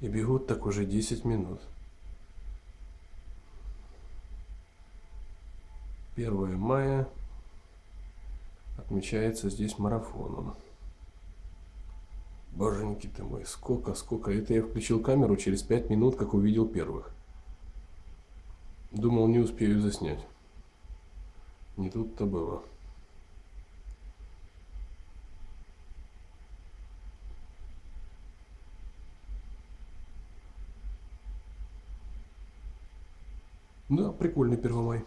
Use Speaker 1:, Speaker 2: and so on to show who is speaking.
Speaker 1: И бегут так уже 10 минут. 1 мая отмечается здесь марафоном. Боженьки ты мой, сколько, сколько. Это я включил камеру через 5 минут, как увидел первых. Думал, не успею заснять. Не тут-то было. Да, прикольный Первомай.